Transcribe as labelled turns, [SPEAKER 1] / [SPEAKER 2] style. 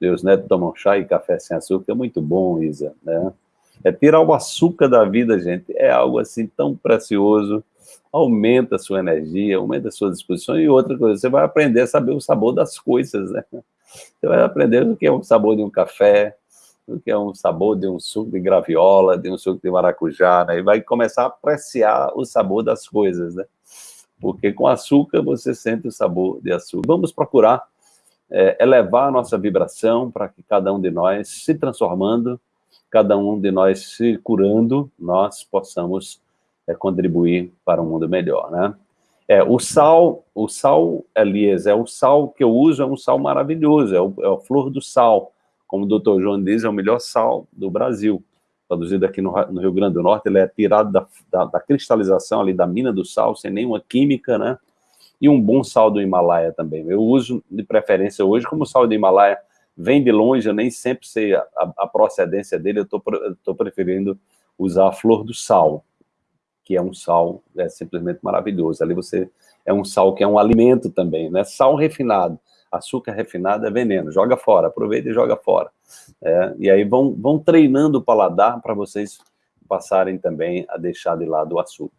[SPEAKER 1] Meus netos tomam chá e café sem açúcar, é muito bom, Isa, né? É tirar o açúcar da vida, gente, é algo assim tão precioso, aumenta a sua energia, aumenta a sua disposição, e outra coisa, você vai aprender a saber o sabor das coisas, né? Você vai aprender o que é o sabor de um café, o que é um sabor de um suco de graviola, de um suco de maracujá, né? E vai começar a apreciar o sabor das coisas, né? Porque com açúcar você sente o sabor de açúcar. Vamos procurar é, elevar a nossa vibração para que cada um de nós se transformando cada um de nós se curando, nós possamos é, contribuir para um mundo melhor, né? É, o sal, o sal, Elias, é o sal que eu uso, é um sal maravilhoso, é, o, é a flor do sal, como o doutor João diz, é o melhor sal do Brasil, produzido aqui no, no Rio Grande do Norte, ele é tirado da, da, da, cristalização ali da mina do sal, sem nenhuma química, né? E um bom sal do Himalaia também. Eu uso de preferência hoje como sal do Himalaia vem de longe, eu nem sempre sei a, a procedência dele, eu estou preferindo usar a flor do sal, que é um sal é simplesmente maravilhoso. Ali você é um sal que é um alimento também, né? Sal refinado, açúcar refinado é veneno, joga fora, aproveita e joga fora. É, e aí vão, vão treinando o paladar para vocês passarem também a deixar de lado o açúcar.